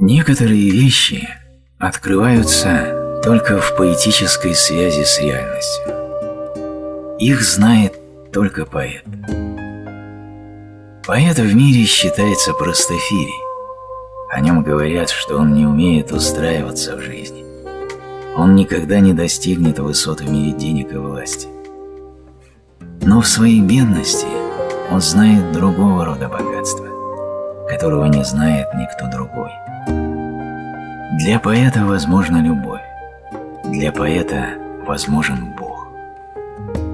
Некоторые вещи открываются только в поэтической связи с реальностью. Их знает только поэт. Поэт в мире считается простофирей. О нем говорят, что он не умеет устраиваться в жизни. Он никогда не достигнет высот в мире денег и власти. Но в своей бедности он знает другого рода богатства, которого не знает никто другой. Для поэта возможна любовь, для поэта возможен Бог.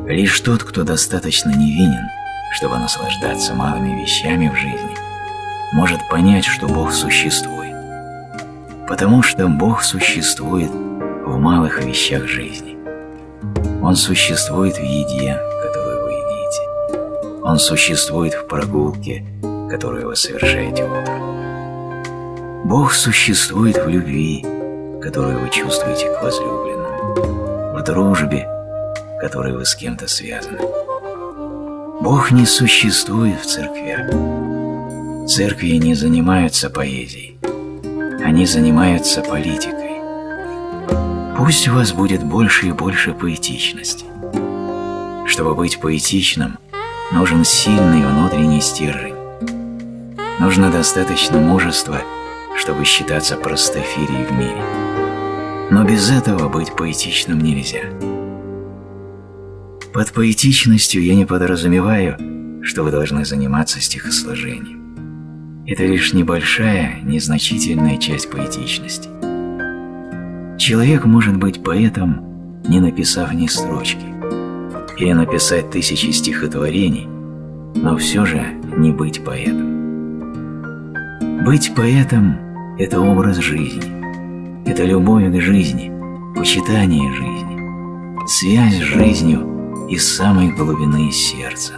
Лишь тот, кто достаточно невинен, чтобы наслаждаться малыми вещами в жизни, может понять, что Бог существует. Потому что Бог существует в малых вещах жизни. Он существует в еде, которую вы едите. Он существует в прогулке, которую вы совершаете утром. Бог существует в любви, которую вы чувствуете к возлюбленному, в дружбе, которой вы с кем-то связаны. Бог не существует в церквях. Церкви не занимаются поэзией, они занимаются политикой. Пусть у вас будет больше и больше поэтичности. Чтобы быть поэтичным, нужен сильный внутренний стержень. Нужно достаточно мужества чтобы считаться простофирией в мире. Но без этого быть поэтичным нельзя. Под поэтичностью я не подразумеваю, что вы должны заниматься стихосложением. Это лишь небольшая, незначительная часть поэтичности. Человек может быть поэтом, не написав ни строчки, или написать тысячи стихотворений, но все же не быть поэтом. Быть поэтом – это образ жизни, это любовь к жизни, почитание жизни, связь с жизнью из самой глубины сердца.